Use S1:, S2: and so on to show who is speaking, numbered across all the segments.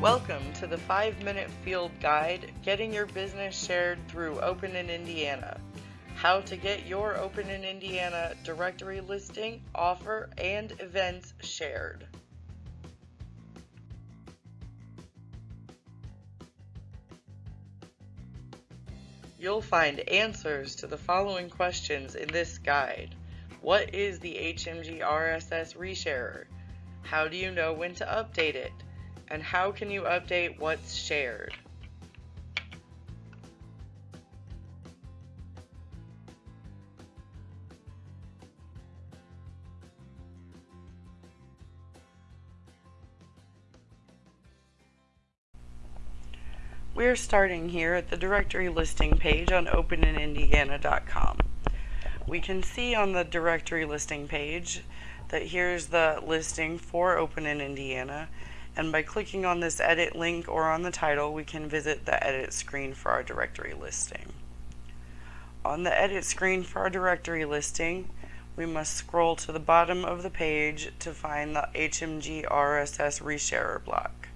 S1: Welcome to the 5 Minute Field Guide Getting Your Business Shared through Open in Indiana. How to get your Open in Indiana directory listing, offer, and events shared. You'll find answers to the following questions in this guide. What is the HMG RSS resharer? How do you know when to update it? And how can you update what's shared? We're starting here at the directory listing page on openinindiana.com. We can see on the directory listing page that here's the listing for Open in Indiana and by clicking on this edit link or on the title we can visit the edit screen for our directory listing. On the edit screen for our directory listing we must scroll to the bottom of the page to find the HMG RSS resharer block.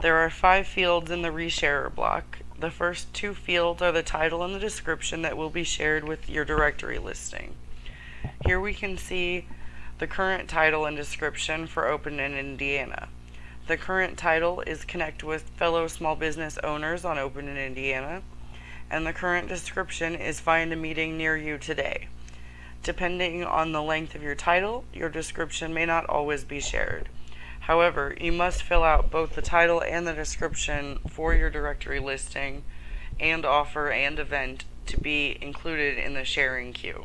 S1: There are five fields in the resharer block. The first two fields are the title and the description that will be shared with your directory listing. Here we can see the current title and description for Open in Indiana. The current title is Connect with Fellow Small Business Owners on Open in Indiana, and the current description is Find a Meeting Near You Today. Depending on the length of your title, your description may not always be shared. However, you must fill out both the title and the description for your directory listing and offer and event to be included in the sharing queue.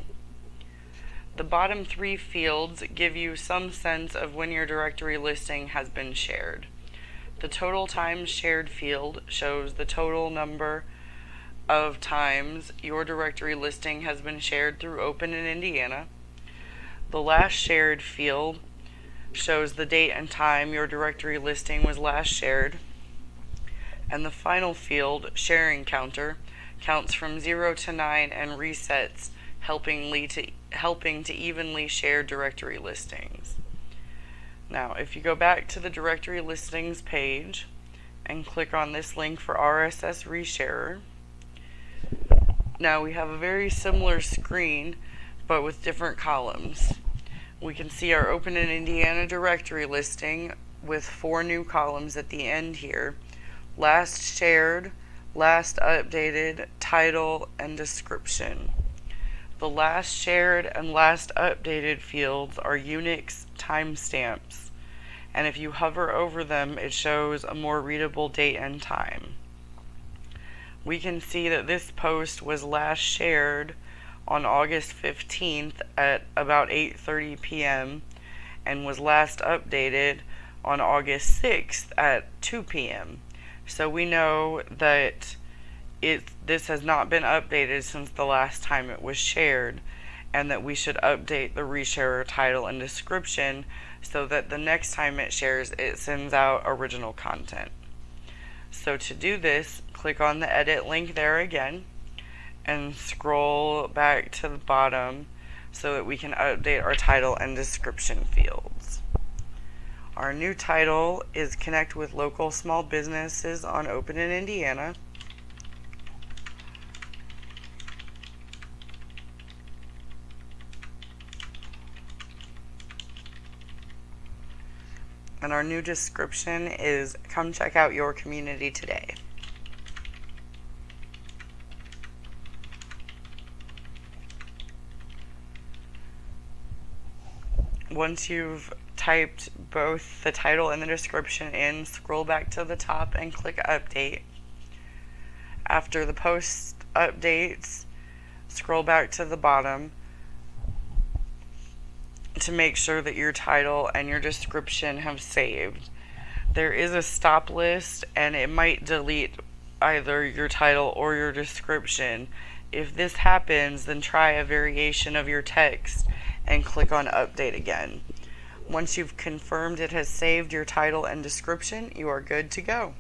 S1: The bottom three fields give you some sense of when your directory listing has been shared. The total times shared field shows the total number of times your directory listing has been shared through Open in Indiana. The last shared field shows the date and time your directory listing was last shared. And the final field, sharing counter, counts from 0 to 9 and resets helping, to, helping to evenly share directory listings. Now, if you go back to the directory listings page and click on this link for RSS resharer, now we have a very similar screen but with different columns. We can see our Open in Indiana directory listing with four new columns at the end here. Last shared, last updated, title, and description. The last shared and last updated fields are Unix timestamps, and if you hover over them, it shows a more readable date and time. We can see that this post was last shared on August 15th at about 8.30 p.m. and was last updated on August 6th at 2 p.m. So we know that it this has not been updated since the last time it was shared and that we should update the resharer title and description so that the next time it shares it sends out original content. So to do this, click on the edit link there again and scroll back to the bottom so that we can update our title and description fields. Our new title is Connect with Local Small Businesses on Open in Indiana. And our new description is come check out your community today. Once you've typed both the title and the description in, scroll back to the top and click update. After the post updates, scroll back to the bottom to make sure that your title and your description have saved. There is a stop list and it might delete either your title or your description. If this happens, then try a variation of your text and click on update again. Once you've confirmed it has saved your title and description, you are good to go.